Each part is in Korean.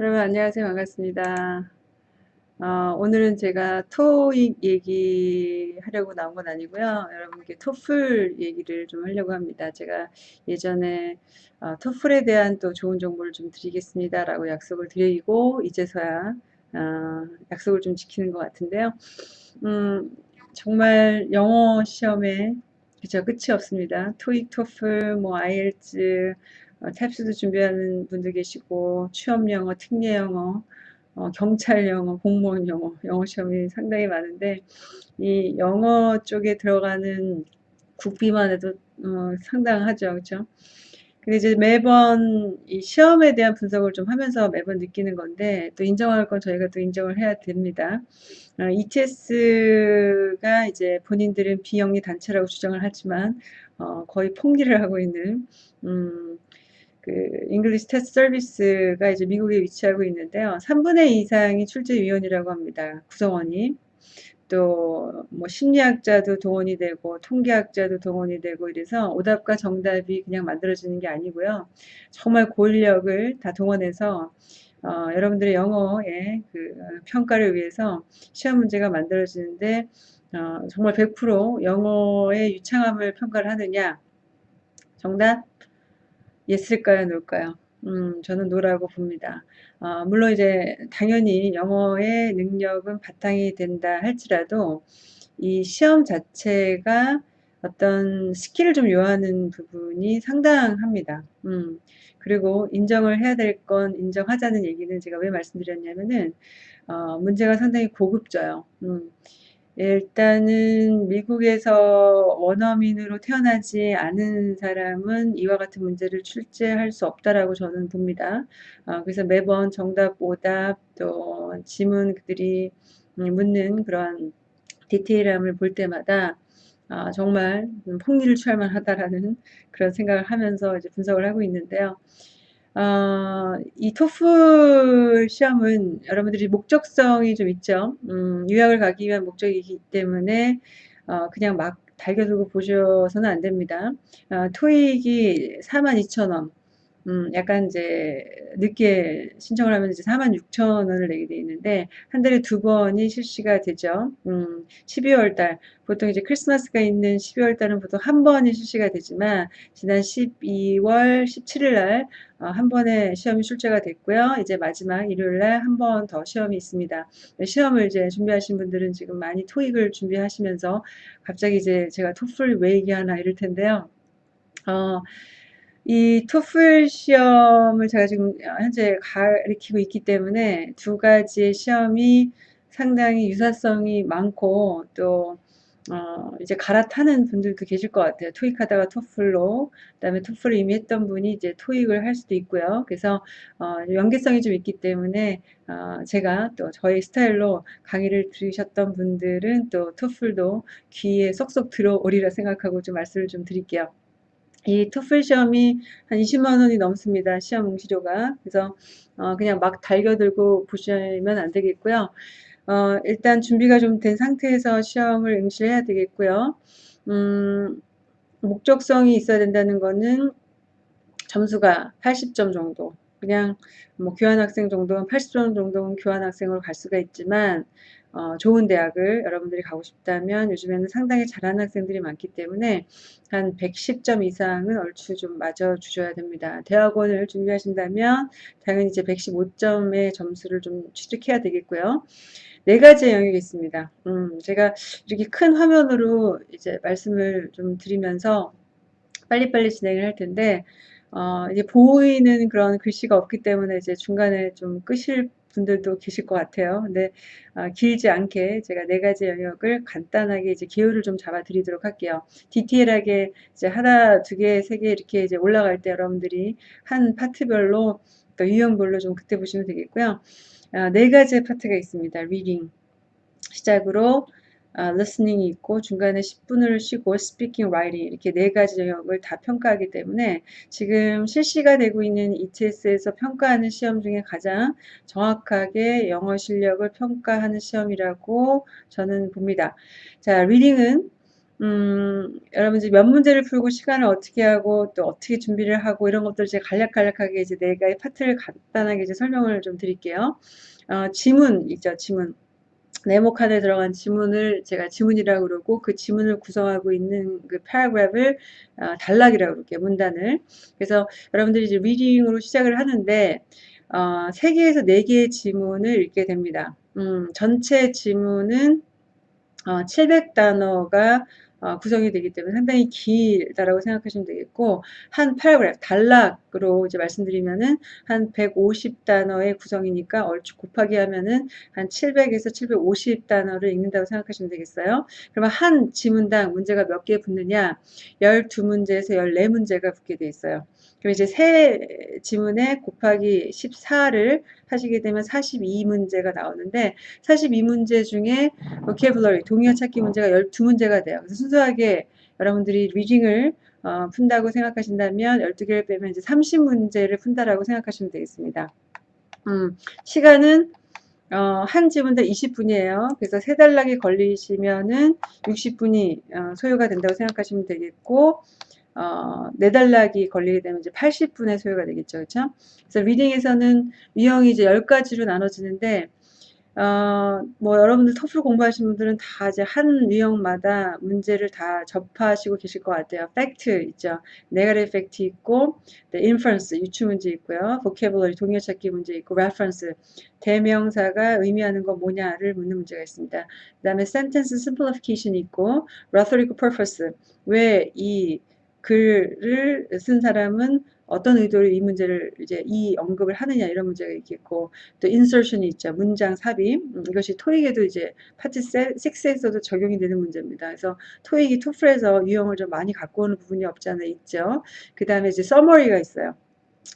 여러분 안녕하세요. 반갑습니다. 어, 오늘은 제가 토익 얘기 하려고 나온 건 아니고요. 여러분께 토플 얘기를 좀 하려고 합니다. 제가 예전에 어, 토플에 대한 또 좋은 정보를 좀 드리겠습니다. 라고 약속을 드리고 이제서야 어, 약속을 좀 지키는 것 같은데요. 음, 정말 영어 시험에 그죠 끝이 없습니다. 토익, 토플, 뭐 아이엘츠, 어, 탭스도 준비하는 분들 계시고 취업 영어, 특례 영어, 어, 경찰 영어, 공무원 영어, 영어 시험이 상당히 많은데 이 영어 쪽에 들어가는 국비만 해도 어, 상당하죠, 그렇죠? 근데 이제 매번 이 시험에 대한 분석을 좀 하면서 매번 느끼는 건데 또 인정할 건 저희가 또 인정을 해야 됩니다. 어, ETS가 이제 본인들은 비영리 단체라고 주장을 하지만 어, 거의 폭리를 하고 있는 음, 그 English Test Service가 이제 미국에 위치하고 있는데요. 3분의 2 이상이 출제위원이라고 합니다. 구성원이. 또 뭐 심리학자도 동원이 되고 통계학자도 동원이 되고 이래서 오답과 정답이 그냥 만들어지는 게 아니고요. 정말 고인력을 다 동원해서 어, 여러분들의 영어의 그 평가를 위해서 시험 문제가 만들어지는데 어, 정말 100% 영어의 유창함을 평가를 하느냐 정답 yes일까요 no일까요? 음, 저는 no라고 봅니다. 어, 물론 이제 당연히 영어의 능력은 바탕이 된다 할지라도 이 시험 자체가 어떤 skill을 좀 요하는 부분이 상당합니다. 음, 그리고 인정을 해야 될 건 인정하자는 얘기는 제가 왜 말씀드렸냐면은 어, 문제가 상당히 고급져요. 음, 일단은 미국에서 원어민으로 태어나지 않은 사람은 이와 같은 문제를 출제할 수 없다라고 저는 봅니다. 어, 그래서 매번 정답, 오답, 또 지문들이 묻는 그런 디테일함을 볼 때마다 아, 정말 폭리를 취할 만하다라는 그런 생각을 하면서 이제 분석을 하고 있는데요. 어, 이 토플 시험은 여러분들이 목적성이 좀 있죠. 음, 유학을 가기 위한 목적이기 때문에 어, 그냥 막 달겨두고 보셔서는 안 됩니다. 어, 토익이 42,000원. 음, 약간 이제 늦게 신청을 하면 이제 46,000원을 내게 돼 있는데 한 달에 두 번이 실시가 되죠. 음, 12월 달 보통 이제 크리스마스가 있는 12월 달은 보통 한 번이 실시가 되지만 지난 12월 17일 날한 어, 번에 시험이 출제가 됐고요. 이제 마지막 일요일 날 한 번 더 시험이 있습니다. 시험을 이제 준비하신 분들은 지금 많이 토익을 준비하시면서 갑자기 이제 제가 토플 왜 얘기하나 이럴 텐데요. 어, 이 토플 시험을 제가 지금 현재 가리키고 있기 때문에 두 가지의 시험이 상당히 유사성이 많고 또 어, 이제 갈아타는 분들도 계실 것 같아요. 토익 하다가 토플로, 그 다음에 토플을 이미 했던 분이 이제 토익을 할 수도 있고요. 그래서, 어, 연계성이 좀 있기 때문에, 어, 제가 또 저희 스타일로 강의를 들으셨던 분들은 또 토플도 귀에 쏙쏙 들어오리라 생각하고 좀 말씀을 좀 드릴게요. 이 토플 시험이 한 20만 원이 넘습니다. 시험 응시료가. 그래서 어, 그냥 막 달겨들고 보시면 안 되겠고요. 어, 일단 준비가 좀 된 상태에서 시험을 응시를 해야 되겠고요. 음, 목적성이 있어야 된다는 거는 점수가 80점 정도. 그냥 뭐 교환학생 정도는 80점 정도는 교환학생으로 갈 수가 있지만 어, 좋은 대학을 여러분들이 가고 싶다면 요즘에는 상당히 잘하는 학생들이 많기 때문에 한 110점 이상은 얼추 좀 맞아 주셔야 됩니다. 대학원을 준비하신다면 당연히 이제 115점의 점수를 좀 취득해야 되겠고요. 네 가지의 영역이 있습니다. 음, 제가 이렇게 큰 화면으로 이제 말씀을 좀 드리면서 빨리빨리 진행을 할 텐데 어, 이제 보이는 그런 글씨가 없기 때문에 이제 중간에 좀 끄실 분들도 계실 것 같아요. 근데 어, 길지 않게 제가 네 가지 영역을 간단하게 이제 기초를 좀 잡아 드리도록 할게요. 디테일하게 이제 하나, 두 개, 세 개 이렇게 이제 올라갈 때 여러분들이 한 파트별로 또 유형별로 좀 그때 보시면 되겠고요. 어, 네 가지의 파트가 있습니다. reading 시작으로 아, listening이 있고 중간에 10분을 쉬고 speaking, writing 이렇게 네 가지 영역을 다 평가하기 때문에 지금 실시가 되고 있는 ETS에서 평가하는 시험 중에 가장 정확하게 영어 실력을 평가하는 시험이라고 저는 봅니다. 자, reading은 음, 여러분들 몇 문제를 풀고 시간을 어떻게 하고 또 어떻게 준비를 하고 이런 것들 이제 간략간략하게 이제 네 가지 파트를 간단하게 이제 설명을 좀 드릴게요. 어, 지문 있죠, 지문. 네모 칸에 들어간 지문을 제가 지문이라고 그러고 그 지문을 구성하고 있는 그 paragraph를 어, 단락이라고 그럴게요. 문단을. 그래서 여러분들이 이제 reading으로 시작을 하는데 어, 3개에서 4개의 지문을 읽게 됩니다. 음, 전체 지문은 어, 700단어가 어, 구성이 되기 때문에 상당히 길다라고 생각하시면 되겠고 한 paragraph 단락으로 이제 말씀드리면은 한 150단어의 구성이니까 얼추 곱하기 하면은 한 700에서 750단어를 읽는다고 생각하시면 되겠어요. 그러면 한 지문당 문제가 몇 개 붙느냐 12문제에서 14문제가 붙게 돼 있어요. 그럼 이제 세 지문에 곱하기 14를 하시게 되면 42문제가 나오는데 42문제 중에 vocabulary, 동의어 찾기 문제가 12문제가 돼요. 그래서 순수하게 여러분들이 리딩을 어, 푼다고 생각하신다면 12개를 빼면 이제 30문제를 푼다라고 생각하시면 되겠습니다. 음, 시간은 어, 한 지문당 20분이에요. 그래서 세 달락이 걸리시면은 60분이 어, 소요가 된다고 생각하시면 되겠고 어, 네달락이 걸리게 되면 이제 80분의 소요가 되겠죠. 그렇죠? 그래서 리딩에서는 유형이 이제 10가지로 나눠지는데 어, 뭐 여러분들 토플 공부하시는 분들은 다 이제 한 유형마다 문제를 다 접하시고 계실 것 같아요. 팩트 있죠. negative fact 있고, 네, inference 유추 문제 있고요. vocabulary 동의어 찾기 문제 있고, reference 대명사가 의미하는 건 뭐냐를 묻는 문제가 있습니다. 그 다음에 sentence simplification 있고, rhetorical purpose 왜이 글을 쓴 사람은 어떤 의도로 이 문제를 이제 이 언급을 하느냐 이런 문제가 있겠고 또 insertion이 있죠. 문장 삽입 음, 이것이 토익에도 이제 파트 6에서도 적용이 되는 문제입니다. 그래서 토익이 토플에서 유형을 좀 많이 갖고 오는 부분이 없지 않아 있죠. 그 다음에 이제 서머리가 있어요.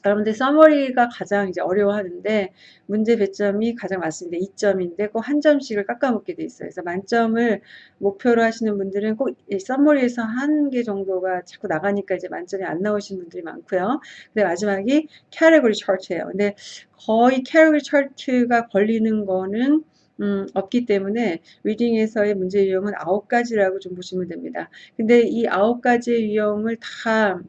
여러분들 서머리가 가장 이제 어려워하는데 문제 배점이 가장 많습니다. 2점인데 꼭 한 점씩을 깎아먹게 돼 있어요. 그래서 만점을 목표로 하시는 분들은 꼭 서머리에서 한 개 정도가 자꾸 나가니까 이제 만점이 안 나오시는 분들이 많고요. 근데 마지막이 캐러거리 차트예요. 근데 거의 캐러거리 차트가 걸리는 거는 음, 없기 때문에 리딩에서의 문제 유형은 아홉 가지라고 좀 보시면 됩니다. 근데 이 아홉 가지의 유형을 다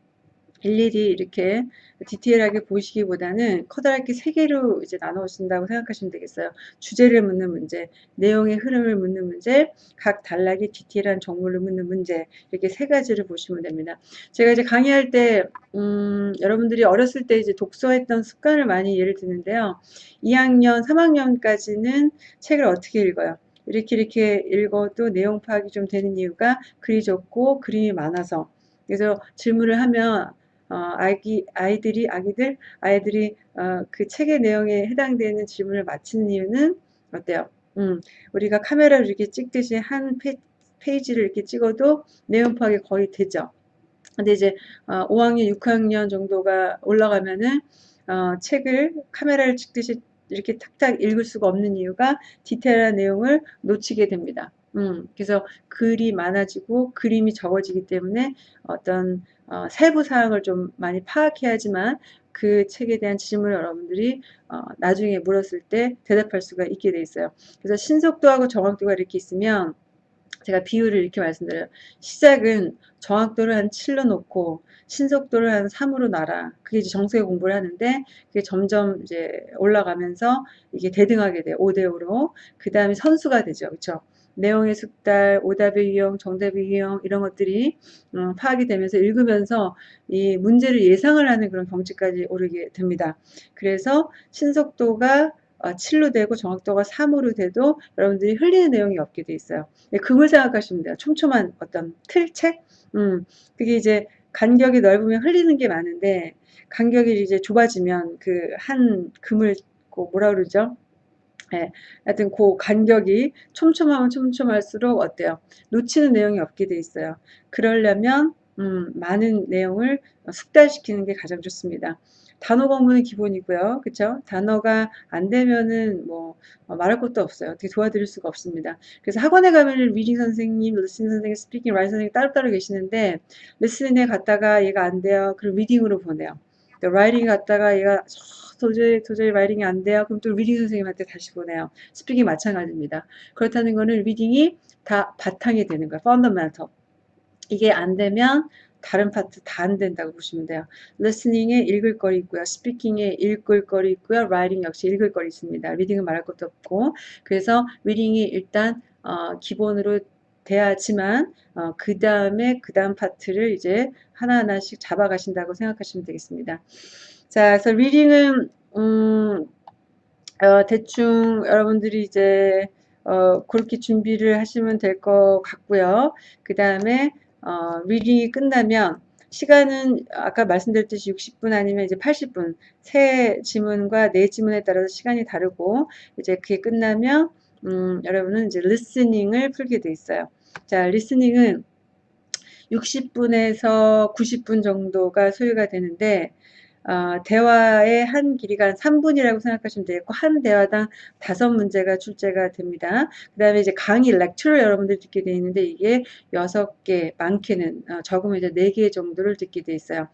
일일이 이렇게 디테일하게 보시기보다는 커다랗게 세 개로 이제 나누신다고 생각하시면 되겠어요. 주제를 묻는 문제, 내용의 흐름을 묻는 문제, 각 단락의 디테일한 정보를 묻는 문제 이렇게 세 가지를 보시면 됩니다. 제가 이제 강의할 때 음, 여러분들이 어렸을 때 이제 독서했던 습관을 많이 예를 드는데요. 2학년, 3학년까지는 책을 어떻게 읽어요? 이렇게 이렇게 읽어도 내용 파악이 좀 되는 이유가 글이 적고 그림이 많아서 그래서 질문을 하면 어, 아기, 아이들이, 아기들, 아이들이 어, 그 책의 내용에 해당되는 질문을 맞히는 이유는 어때요? 음, 우리가 카메라를 이렇게 찍듯이 한 페, 페이지를 이렇게 찍어도 내용 파악이 거의 되죠. 근데 이제 어, 5학년, 6학년 정도가 올라가면은 어, 책을 카메라를 찍듯이 이렇게 탁탁 읽을 수가 없는 이유가 디테일한 내용을 놓치게 됩니다. 음, 그래서 글이 많아지고 그림이 적어지기 때문에 어떤 어, 세부 사항을 좀 많이 파악해야지만 그 책에 대한 질문을 여러분들이 어, 나중에 물었을 때 대답할 수가 있게 돼 있어요. 그래서 신속도하고 정확도가 이렇게 있으면 제가 비율을 이렇게 말씀드려요. 시작은 정확도를 한 7로 놓고 신속도를 한 3으로 놔라. 그게 이제 정석의 공부를 하는데 그게 점점 이제 올라가면서 이게 대등하게 돼요. 5대 5로. 그 다음에 선수가 되죠. 그렇죠? 내용의 숙달, 오답의 유형, 정답의 유형 이런 것들이 어, 파악이 되면서 읽으면서 이 문제를 예상을 하는 그런 경지까지 오르게 됩니다. 그래서 신속도가 7로 어, 되고 정확도가 3으로 돼도 여러분들이 흘리는 내용이 없게 돼 있어요. 네, 그걸 생각하시면 돼요. 촘촘한 어떤 틀책? 음, 그게 이제 간격이 넓으면 흘리는 게 많은데 간격이 이제 좁아지면 그 한 금을 뭐라 그러죠? 예, 하여튼 그 간격이 촘촘하면 촘촘할수록 어때요? 놓치는 내용이 없게 돼 있어요. 그러려면 음, 많은 내용을 숙달시키는 게 가장 좋습니다. 단어 공부는 기본이고요. 그쵸? 단어가 안 되면은 뭐 어, 말할 것도 없어요. 어떻게 도와드릴 수가 없습니다. 그래서 학원에 가면 reading 선생님, listening 선생님, speaking, writing 선생님 따로따로 계시는데 listening에 갔다가 얘가 안 돼요. 그럼 reading으로 보내요. writing 갔다가 얘가 도저히 도저히 writing이 안 돼요. 그럼 또 reading 선생님한테 다시 보내요. speaking 마찬가지입니다. 그렇다는 거는 reading이 다 바탕이 되는 거예요. fundamental. 이게 안 되면 다른 파트 다 안 된다고 보시면 돼요. listening에 읽을 거리 있고요. speaking에 읽을 거리 있고요. writing 역시 읽을 거리 있습니다. reading은 말할 것도 없고 그래서 reading이 일단 어, 기본으로 돼야지만 어, 그 다음에 그 다음 파트를 이제 하나하나씩 잡아가신다고 생각하시면 되겠습니다. 자, 그래서 reading은 음, 어, 대충 여러분들이 이제 어, 그렇게 준비를 하시면 될 것 같고요. 그 다음에 어, reading이 끝나면 시간은 아까 말씀드렸듯이 60분 아니면 이제 80분 세 지문과 네 지문에 따라서 시간이 다르고 이제 그게 끝나면 음, 여러분은 이제 리스닝을 풀게 돼 있어요. 자, 리스닝은 60분에서 90분 정도가 소요가 되는데 어, 대화의 한 길이가 한 3분이라고 생각하시면 되겠고 한 대화당 다섯 문제가 출제가 됩니다. 그 다음에 이제 강의 렉처를 여러분들 듣게 되어 있는데 이게 6개 많게는 어, 적으면 이제 4개 정도를 듣게 되어 있어요.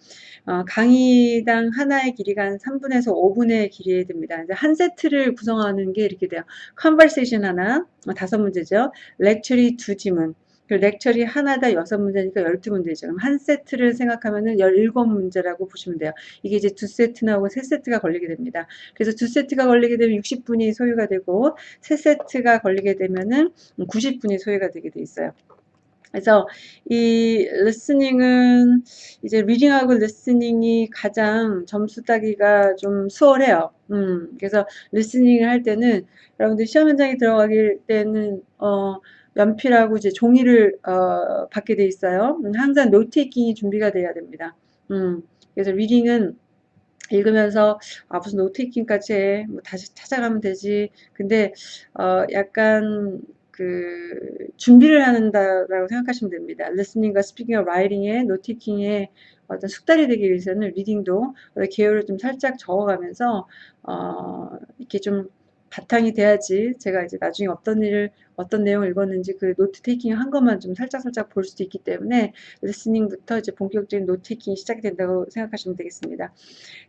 어, 강의당 하나의 길이가 한 3분에서 5분의 길이에 됩니다. 이제 한 세트를 구성하는 게 이렇게 돼요. conversation 하나, 어, 다섯 문제죠. lecture 두 지문, 그 lecture 하나당 여섯 문제니까 열두 문제죠. 그럼 한 세트를 생각하면은 열일곱 문제라고 보시면 돼요. 이게 이제 두 세트 나오고 세 세트가 걸리게 됩니다. 그래서 두 세트가 걸리게 되면 60분이 소요가 되고 세 세트가 걸리게 되면은 90분이 소요가 되게 돼 있어요. 그래서 이 listening은 이제 reading하고 listening이 가장 점수 따기가 좀 수월해요. 음, 그래서 listening을 할 때는 여러분들 시험 현장에 들어가실 때는 어 연필하고 이제 종이를 어, 받게 돼 있어요. 음, 항상 note taking이 준비가 돼야 됩니다. 음, 그래서 reading은 읽으면서 아 무슨 note taking까지 해. 뭐 다시 찾아가면 되지. 근데 어, 약간 그 준비를 한다라고 생각하시면 됩니다. 리스닝과 스피킹과 라이팅에 노테이킹에 어떤 숙달이 되기 위해서는 reading도 개요를 좀 살짝 적어가면서 어, 이렇게 좀 바탕이 돼야지 제가 이제 나중에 어떤 일을 어떤 내용을 읽었는지 그 note taking 한 것만 좀 살짝 살짝 볼 수도 있기 때문에 listening부터 이제 본격적인 note taking이 시작이 된다고 생각하시면 되겠습니다.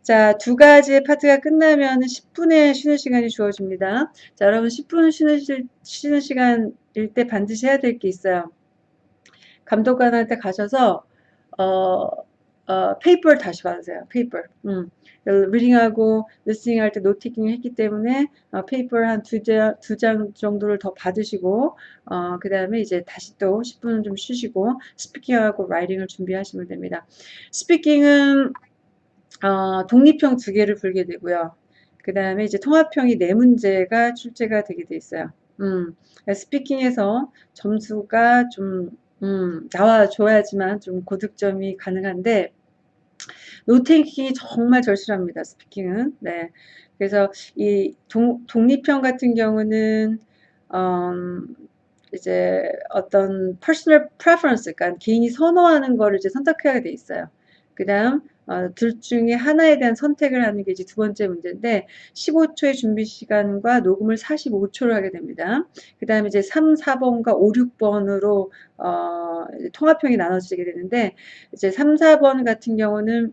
자, 두 가지의 파트가 끝나면 10분의 쉬는 시간이 주어집니다. 자, 여러분 10분 쉬는, 쉬는 시간일 때 반드시 해야 될 게 있어요. 감독관한테 가셔서 어, 어, paper를 다시 받으세요. paper. 음. reading하고 listening 할 때 note taking 했기 때문에 어, paper 한두 장, 두 장 정도를 더 받으시고 어, 그 다음에 이제 다시 또 10분은 좀 쉬시고 speaking하고 writing을 준비하시면 됩니다. speaking은 어, 독립형 두 개를 풀게 되고요. 그 다음에 이제 통합형이 네 문제가 출제가 되게 돼 있어요. 음, speaking에서 점수가 좀 음, 나와줘야지만 좀 고득점이 가능한데 노테이킹이 정말 절실합니다. 스피킹은. 네. 그래서 이 동, 독립형 같은 경우는 음, 이제 어떤 personal preference, 그러니까 개인이 선호하는 거를 이제 선택해야 돼 있어요. 그 다음 어, 둘 중에 하나에 대한 선택을 하는 게 이제 두 번째 문제인데 15초의 준비 시간과 녹음을 45초를 하게 됩니다. 그 다음에 이제 3, 4번과 5, 6번으로 어, 통합형이 나눠지게 되는데 이제 3, 4번 같은 경우는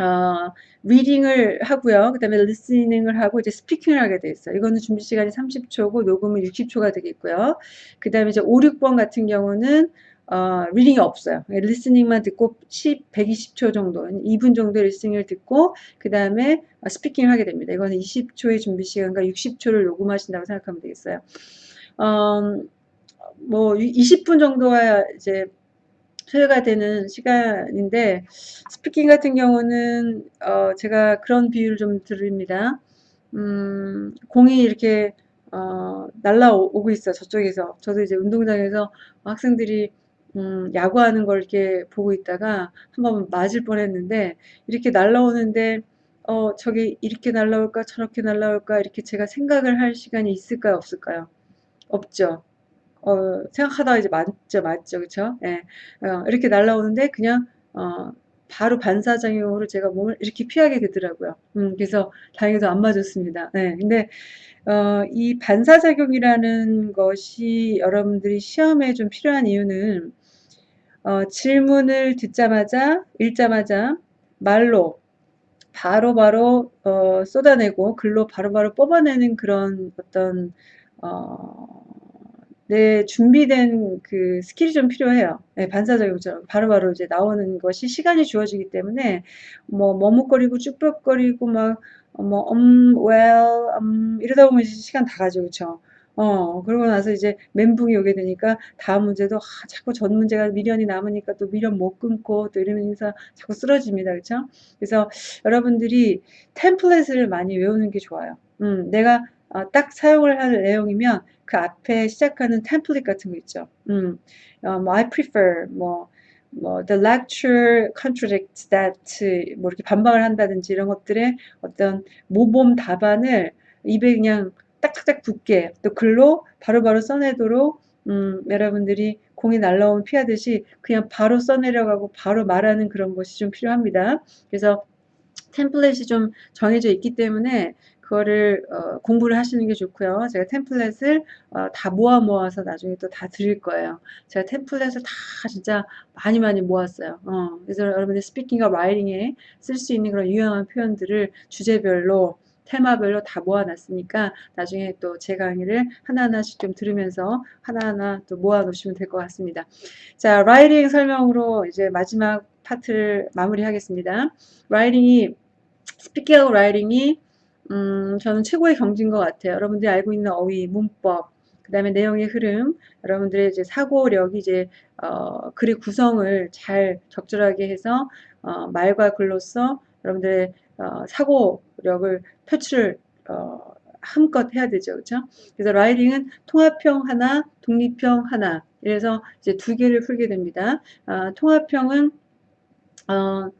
어, reading을 하고요. 그 다음에 listening을 하고 이제 speaking을 하게 돼 있어요. 이거는 준비 시간이 30초고 녹음은 60초가 되겠고요. 그 다음에 이제 5, 6번 같은 경우는 어, reading이 없어요. listening만 듣고 10, 120초 정도, 2분 정도의 listening을 듣고 그 다음에 스피킹을 하게 됩니다. 이거는 20초의 준비 시간과 60초를 녹음하신다고 생각하면 되겠어요. 어, 뭐 20분 정도가 이제 소요가 되는 시간인데 스피킹 같은 경우는 어, 제가 그런 비유를 좀 드립니다. 음, 공이 이렇게 어, 날라오고 있어요. 저쪽에서. 저도 이제 운동장에서 학생들이 음, 야구하는 걸 이렇게 보고 있다가 한번 맞을 뻔했는데 이렇게 날라오는데 어, 저기 이렇게 날라올까 저렇게 날라올까 이렇게 제가 생각을 할 시간이 있을까요 없을까요? 없죠. 어, 생각하다가 이제 맞죠, 맞죠, 그쵸? 예. 어, 이렇게 날라오는데 그냥, 어, 바로 반사작용으로 제가 몸을 이렇게 피하게 되더라고요. 음, 그래서 다행히도 안 맞았습니다. 네, 근데, 어, 이 반사작용이라는 것이 여러분들이 시험에 좀 필요한 이유는, 어, 질문을 듣자마자, 읽자마자 말로 바로바로, 바로, 어, 쏟아내고 글로 바로바로 바로 뽑아내는 그런 어떤, 어, 내 준비된 그 skill이 좀 필요해요. 네, 반사적인 것처럼 바로바로 이제 나오는 것이 시간이 주어지기 때문에 뭐 머뭇거리고 쭈뼛거리고 막 뭐 um, well, um, 이러다 보면 시간 다 가죠, 그렇죠? 어, 그러고 나서 이제 멘붕이 오게 되니까 다음 문제도 아, 자꾸 전 문제가 미련이 남으니까 또 미련 못 끊고 또 이러면서 자꾸 쓰러집니다. 그렇죠? 그래서 여러분들이 템플릿을 많이 외우는 게 좋아요. 음, 내가 어, 딱 사용을 할 내용이면 그 앞에 시작하는 템플릿 같은 거 있죠. 음, 어, 뭐 I prefer 뭐, 뭐 the lecture contradicts that 뭐 이렇게 반박을 한다든지 이런 것들의 어떤 모범 답안을 입에 그냥 딱딱딱 붙게 또 글로 바로바로 써내도록 음, 여러분들이 공이 날라오면 피하듯이 그냥 바로 써내려가고 바로 말하는 그런 것이 좀 필요합니다. 그래서 템플릿이 좀 정해져 있기 때문에 그거를 어, 공부를 하시는 게 좋고요. 제가 템플릿을 어, 다 모아 모아서 나중에 또 다 드릴 거예요. 제가 템플릿을 다 진짜 많이 많이 모았어요. 어, 그래서 여러분들 스피킹과 라이팅에 쓸 수 있는 그런 유용한 표현들을 주제별로 테마별로 다 모아놨으니까 나중에 또 제 강의를 하나하나씩 좀 들으면서 하나하나 또 모아놓으시면 될 것 같습니다. 자, writing 설명으로 이제 마지막 파트를 마무리하겠습니다. writing이 speaking하고 writing이 음, 저는 최고의 경지인 것 같아요. 여러분들이 알고 있는 어휘, 문법, 그 다음에 내용의 흐름, 여러분들의 이제 사고력이 이제 어, 글의 구성을 잘 적절하게 해서 어, 말과 글로써 여러분들의 어, 사고력을 표출을 어, 한껏 해야 되죠. 그렇죠? 그래서 라이딩은 통합형 하나, 독립형 하나. 이래서 이제 두 개를 풀게 됩니다. 어, 통합형은 어,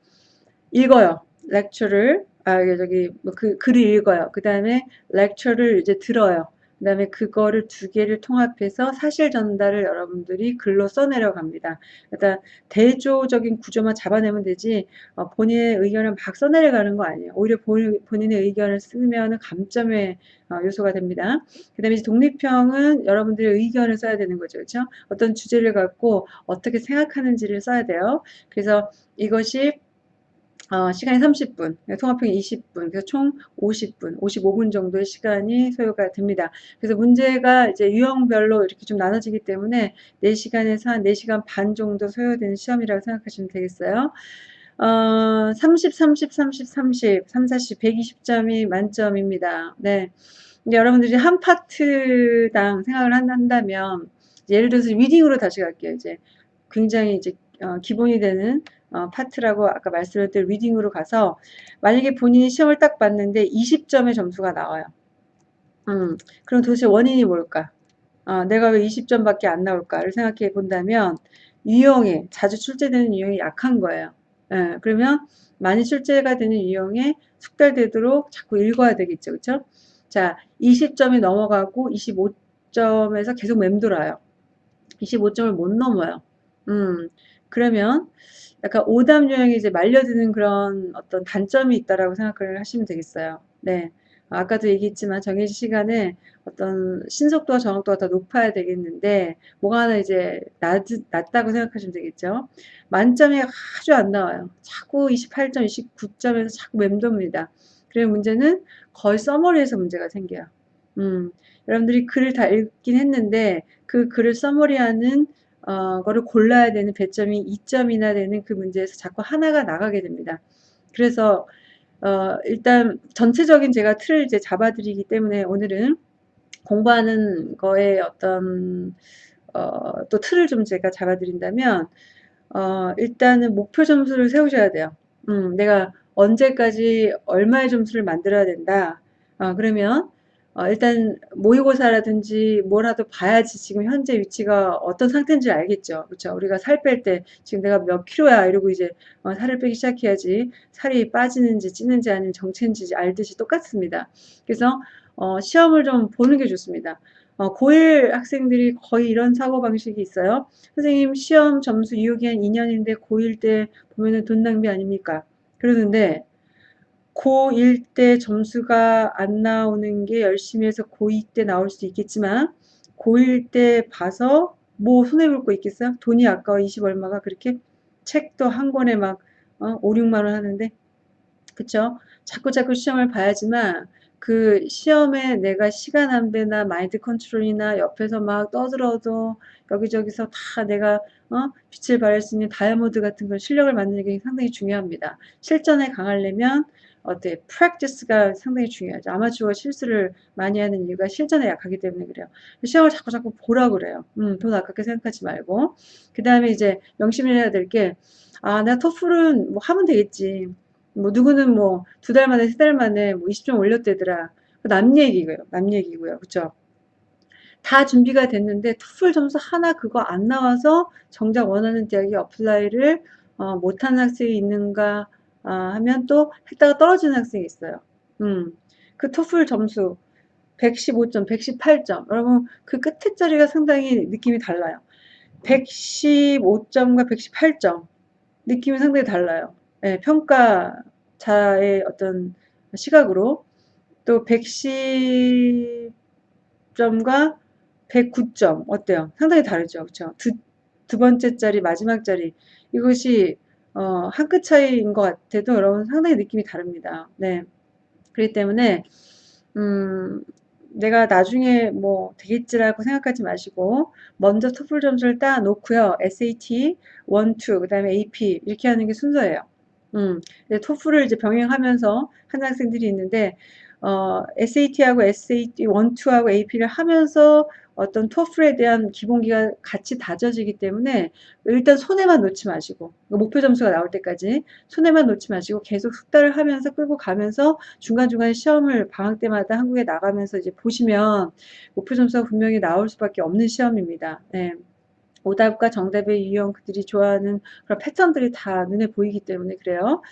읽어요. 렉처를 아 저기 뭐 그 글을 읽어요. 그 다음에 렉처를 이제 들어요. 그 다음에 그거를 두 개를 통합해서 사실 전달을 여러분들이 글로 써내려 갑니다. 일단 대조적인 구조만 잡아내면 되지 어, 본인의 의견을 막 써내려가는 거 아니에요. 오히려 본, 인의 의견을 쓰면 감점의 어, 요소가 됩니다. 그 다음에 독립형은 여러분들의 의견을 써야 되는 거죠. 그렇죠? 어떤 주제를 갖고 어떻게 생각하는지를 써야 돼요. 그래서 이것이 어, 시간이 30분, 통합형이 20분, 그래서 총 50분, 55분 정도의 시간이 소요가 됩니다. 그래서 문제가 이제 유형별로 이렇게 좀 나눠지기 때문에 4시간에서 한 4시간 반 정도 소요되는 시험이라고 생각하시면 되겠어요. 어, 30, 30, 30, 30, 3, 40, 120점이 만점입니다. 네. 근데 여러분들이 한 파트당 생각을 한다면, 예를 들어서 리딩으로 다시 갈게요. 이제 굉장히 이제 어, 기본이 되는 어, 파트라고 아까 말씀드렸던 reading으로 가서 만약에 본인이 시험을 딱 봤는데 20점의 점수가 나와요. 음, 그럼 도대체 원인이 뭘까? 어, 내가 왜 20점밖에 안 나올까를 생각해 본다면 유형에 자주 출제되는 유형이 약한 거예요. 예, 그러면 많이 출제가 되는 유형에 숙달되도록 자꾸 읽어야 되겠죠. 그쵸? 자, 20점이 넘어가고 25점에서 계속 맴돌아요. 25점을 못 넘어요. 음, 그러면 약간 오답 유형이 이제 말려드는 그런 어떤 단점이 있다라고 생각을 하시면 되겠어요. 네. 아까도 얘기했지만 정해진 시간에 어떤 신속도와 정확도가 더 높아야 되겠는데 뭐가 하나 이제 낮, 낮다고 생각하시면 되겠죠. 만점이 아주 안 나와요. 자꾸 28점, 29점에서 자꾸 맴돕니다. 그리고 문제는 거의 서머리에서 문제가 생겨요. 음, 여러분들이 글을 다 읽긴 했는데 그 글을 서머리하는 어, 거를 골라야 되는 배점이 2점이나 되는 그 문제에서 자꾸 하나가 나가게 됩니다. 그래서 어, 일단 전체적인 제가 틀을 이제 잡아드리기 때문에 오늘은 공부하는 거에 어떤 어, 또 틀을 좀 제가 잡아드린다면 어, 일단은 목표 점수를 세우셔야 돼요. 음, 내가 언제까지 얼마의 점수를 만들어야 된다. 어, 그러면 어, 일단 모의고사라든지 뭐라도 봐야지 지금 현재 위치가 어떤 상태인지 알겠죠. 그렇죠? 우리가 살 뺄 때 지금 내가 몇 킬로야 이러고 이제 어, 살을 빼기 시작해야지 살이 빠지는지 찌는지 아니면 정체인지 알듯이 똑같습니다. 그래서 어, 시험을 좀 보는 게 좋습니다. 어, 고1 학생들이 거의 이런 사고방식이 있어요. 선생님 시험 점수 유효기한 2년인데 고1 때 보면은 돈 낭비 아닙니까? 그러는데 고1 때 점수가 안 나오는 게 열심히 해서 고2 때 나올 수 있겠지만 고1 때 봐서 뭐 손해볼 거 있겠어요? 돈이 아까워 20 얼마가 그렇게 책도 한 권에 막 어, 5, 6만 원 하는데 그쵸? 자꾸 자꾸 시험을 봐야지만 그 시험에 내가 시간 안배나 마인드 컨트롤이나 옆에서 막 떠들어도 여기저기서 다 내가 어? 빛을 발할 수 있는 다이아몬드 같은 걸 실력을 만드는 게 상당히 중요합니다. 실전에 강하려면 어때 프랙티스가 상당히 중요하죠. 아마추어 실수를 많이 하는 이유가 실전에 약하기 때문에 그래요. 시험을 자꾸 자꾸 보라 그래요. 음, 돈 아깝게 생각하지 말고 그 다음에 이제 명심을 해야 될 게 아, 내가 토플은 뭐 하면 되겠지. 뭐 누구는 뭐 두 달 만에 세 달 만에 뭐 20점 올렸대더라. 남 얘기고요. 남 얘기고요. 그쵸? 다 준비가 됐는데 토플 점수 하나 그거 안 나와서 정작 원하는 대학에 apply를 어, 못하는 학생이 있는가 아, 하면 또 했다가 떨어지는 학생이 있어요. 음, 그 토플 점수 115점, 118점. 여러분 그 끝에 자리가 상당히 느낌이 달라요. 115점과 118점 느낌이 상당히 달라요. 네, 평가자의 어떤 시각으로 또 110점과 109점 어때요? 상당히 다르죠. 그렇죠? 두, 두 번째 자리, 마지막 자리 이것이 어, 한 끗 차이인 것 같아도 여러분 상당히 느낌이 다릅니다. 네. 그렇기 때문에 음, 내가 나중에 뭐 되겠지라고 생각하지 마시고 먼저 토플 점수를 따 놓고요. SAT 1, 2, 그 다음에 AP 이렇게 하는 게 순서예요. 음, 토플을 이제 병행하면서 하는 학생들이 있는데 어, SAT하고 SAT 1, 2하고 AP를 하면서 어떤 토플에 대한 기본기가 같이 다져지기 때문에 일단 손에만 놓지 마시고 목표 점수가 나올 때까지 손에만 놓지 마시고 계속 숙달을 하면서 끌고 가면서 중간중간 시험을 방학 때마다 한국에 나가면서 이제 보시면 목표 점수가 분명히 나올 수밖에 없는 시험입니다. 네. 오답과 정답의 유형 그들이 좋아하는 그런 패턴들이 다 눈에 보이기 때문에 그래요.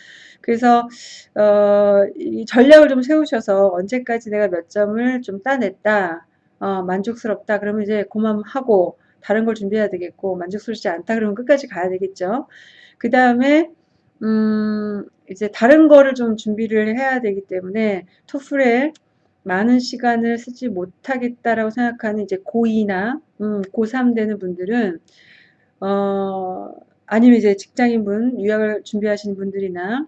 그래서 어, 이 전략을 좀 세우셔서 언제까지 내가 몇 점을 좀 따냈다. 어, 만족스럽다 그러면 이제 고맘하고 다른 걸 준비해야 되겠고 만족스럽지 않다 그러면 끝까지 가야 되겠죠. 그 다음에 음, 이제 다른 거를 좀 준비를 해야 되기 때문에 토플에 많은 시간을 쓰지 못하겠다라고 생각하는 이제 고2나 음, 고3 되는 분들은 어, 아니면 이제 직장인분 유학을 준비하시는 분들이나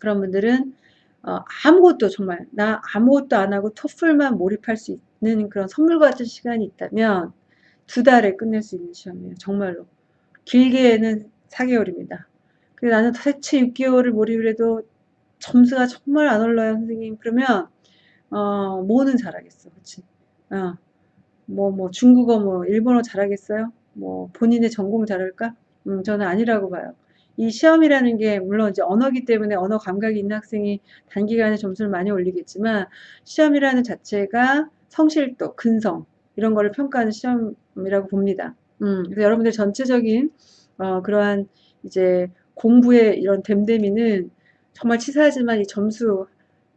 그런 분들은 어, 아무것도 정말 나 아무것도 안 하고 토플만 몰입할 수 있는 그런 선물 같은 시간이 있다면 두 달에 끝낼 수 있는 시험이에요. 정말로. 길게는 4개월입니다. 그래서 나는 도대체 6개월을 몰입을 해도 점수가 정말 안 올라요, 선생님. 그러면 어, 뭐는 잘하겠어. 그치? 어, 뭐, 뭐, 중국어, 뭐, 일본어 잘하겠어요? 뭐, 본인의 전공 잘할까? 음, 저는 아니라고 봐요. 이 시험이라는 게, 물론 이제 언어기 때문에 언어 감각이 있는 학생이 단기간에 점수를 많이 올리겠지만, 시험이라는 자체가 성실도, 근성, 이런 거를 평가하는 시험이라고 봅니다. 음, 그래서 여러분들 전체적인, 어, 그러한 이제 공부의 이런 댐댐이는 정말 치사하지만 이 점수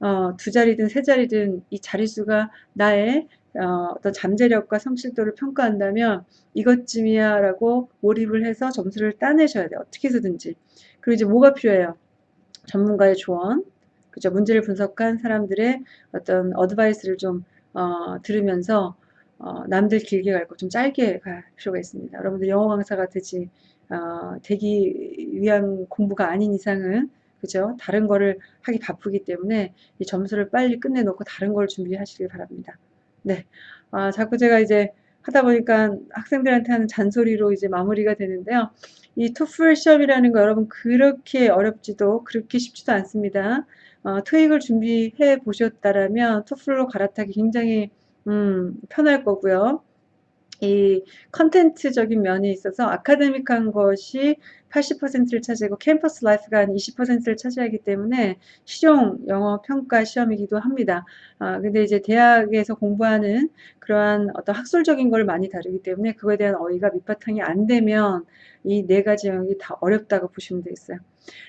어, 두 자리든 세 자리든 이 자릿수가 나의 어, 어떤 잠재력과 성실도를 평가한다면 이것쯤이야 라고 몰입을 해서 점수를 따내셔야 돼요. 어떻게 해서든지. 그리고 이제 뭐가 필요해요? 전문가의 조언, 그죠? 문제를 분석한 사람들의 어떤 어드바이스를 좀 어, 들으면서 어, 남들 길게 갈 거 좀 짧게 갈 필요가 있습니다. 여러분들 영어 강사가 되지 어, 되기 위한 공부가 아닌 이상은 그죠? 다른 거를 하기 바쁘기 때문에 이 점수를 빨리 끝내놓고 다른 걸 준비하시길 바랍니다. 네. 아, 자꾸 제가 이제 하다 보니까 학생들한테 하는 잔소리로 이제 마무리가 되는데요. 이 토플 시험이라는 거 여러분 그렇게 어렵지도 그렇게 쉽지도 않습니다. 어, 토익을 준비해 보셨다라면 토플로 갈아타기 굉장히 음, 편할 거고요. 이 컨텐츠적인 면이 있어서 아카데믹한 것이 80%를 차지하고 campus life가 한 20%를 차지하기 때문에 실용 영어 평가 시험이기도 합니다. 아, 근데 이제 대학에서 공부하는 그러한 어떤 학술적인 걸 많이 다루기 때문에 그거에 대한 어휘가 밑바탕이 안 되면 이 네 가지 영역이 다 어렵다고 보시면 되겠어요.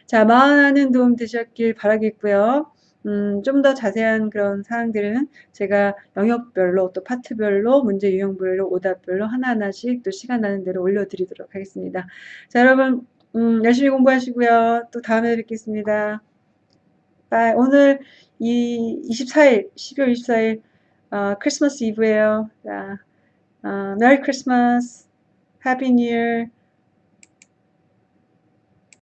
자, 많은 도움 되셨길 바라겠고요. 음, 좀 더 자세한 그런 사항들은 제가 영역별로 또 파트별로 문제 유형별로 오답별로 하나하나씩 또 시간 나는 대로 올려드리도록 하겠습니다. 자 여러분 음, 열심히 공부하시고요. 또 다음에 뵙겠습니다. Bye. 오늘 이 24일 12월 24일 어, 크리스마스 이브예요. 자, 어, Merry Christmas Happy New Year